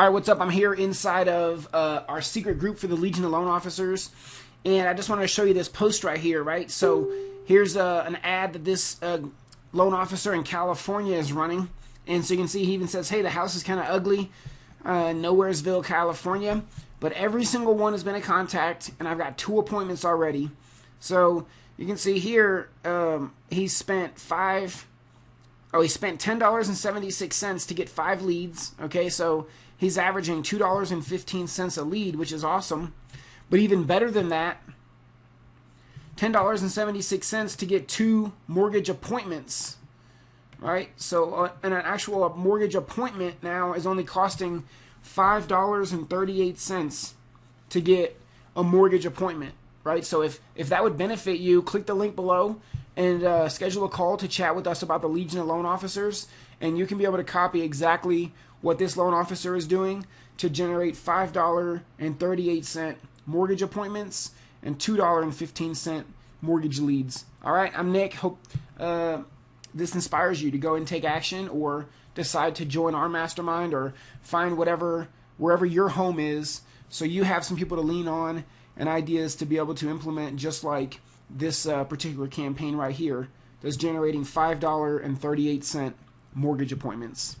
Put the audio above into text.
All right, what's up? I'm here inside of uh, our secret group for the Legion of Loan Officers, and I just want to show you this post right here, right? So here's uh, an ad that this uh, loan officer in California is running, and so you can see he even says, "Hey, the house is kind of ugly, uh, Nowheresville, California." But every single one has been a contact, and I've got two appointments already. So you can see here um, he spent five oh he spent ten dollars and seventy six cents to get five leads. Okay, so he's averaging two dollars and fifteen cents a lead, which is awesome. But even better than that, ten dollars and seventy six cents to get two mortgage appointments. Right, so uh, an actual mortgage appointment now is only costing five dollars and thirty eight cents to get a mortgage appointment right? So if if that would benefit you, click the link below and uh, schedule a call to chat with us about the Legion of Loan Officers, and you can be able to copy exactly what this loan officer is doing to generate five dollar and thirty eight cent mortgage appointments and two dollar and fifteen cent mortgage leads. All right, I'm Nick. Hope uh, this inspires you to go and take action, or decide to join our mastermind, or find whatever wherever your home is, so you have some people to lean on and ideas to be able to implement just like this uh, particular campaign right here that's generating $5.38 mortgage appointments.